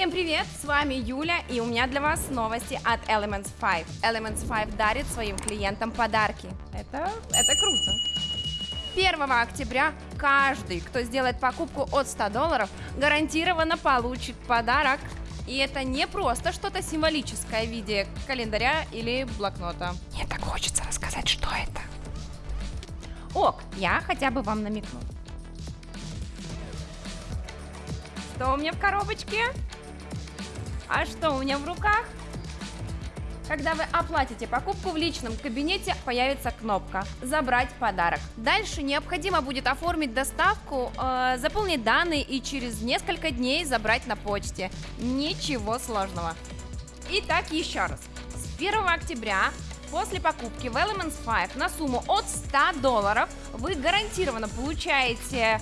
Всем привет, с вами Юля, и у меня для вас новости от Elements 5. Elements 5 дарит своим клиентам подарки. Это, это круто. 1 октября каждый, кто сделает покупку от 100 долларов, гарантированно получит подарок. И это не просто что-то символическое в виде календаря или блокнота. Мне так хочется рассказать, что это. Ок, я хотя бы вам намекну. Что у меня в коробочке? А что у меня в руках? Когда вы оплатите покупку в личном кабинете, появится кнопка «Забрать подарок». Дальше необходимо будет оформить доставку, э, заполнить данные и через несколько дней забрать на почте. Ничего сложного. Итак, еще раз. С 1 октября После покупки в Elements 5 на сумму от 100 долларов вы гарантированно получаете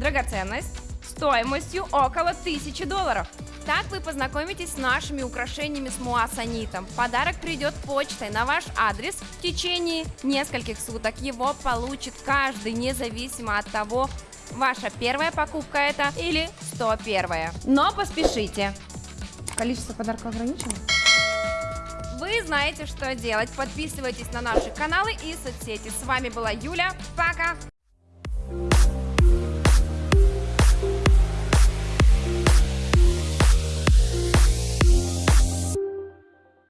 драгоценность стоимостью около 1000 долларов. Так вы познакомитесь с нашими украшениями с муассанитом. Подарок придет почтой на ваш адрес в течение нескольких суток. Его получит каждый, независимо от того, ваша первая покупка это или 101. Но поспешите. Количество подарков ограничено? Вы знаете, что делать. Подписывайтесь на наши каналы и соцсети. С вами была Юля. Пока!